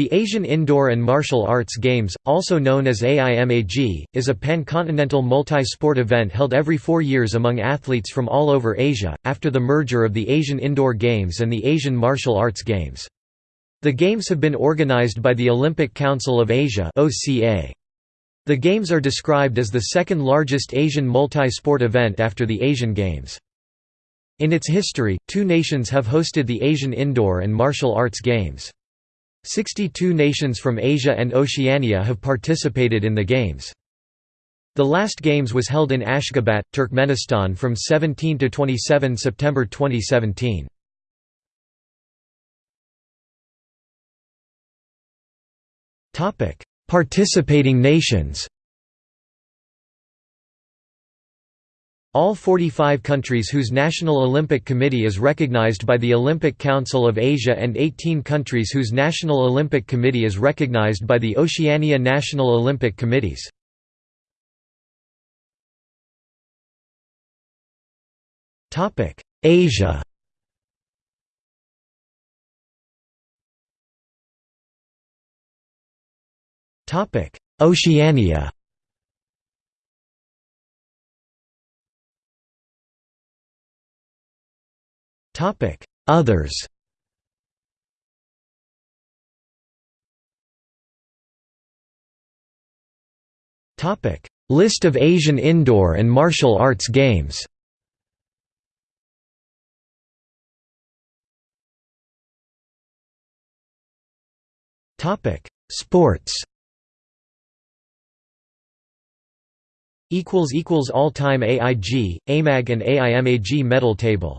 The Asian Indoor and Martial Arts Games, also known as AIMAG, is a pan-continental multi-sport event held every four years among athletes from all over Asia, after the merger of the Asian Indoor Games and the Asian Martial Arts Games. The Games have been organized by the Olympic Council of Asia The Games are described as the second largest Asian multi-sport event after the Asian Games. In its history, two nations have hosted the Asian Indoor and Martial Arts Games. 62 nations from Asia and Oceania have participated in the Games. The last Games was held in Ashgabat, Turkmenistan from 17 to 27 September 2017. Participating nations All 45 countries whose National Olympic Committee is recognized by the Olympic Council of Asia and 18 countries whose National Olympic Committee is recognized by the Oceania National Olympic Committees. Asia Oceania Others. List of Asian indoor and martial arts games. Sports. All-time AIG, AMAG and AIMAG medal table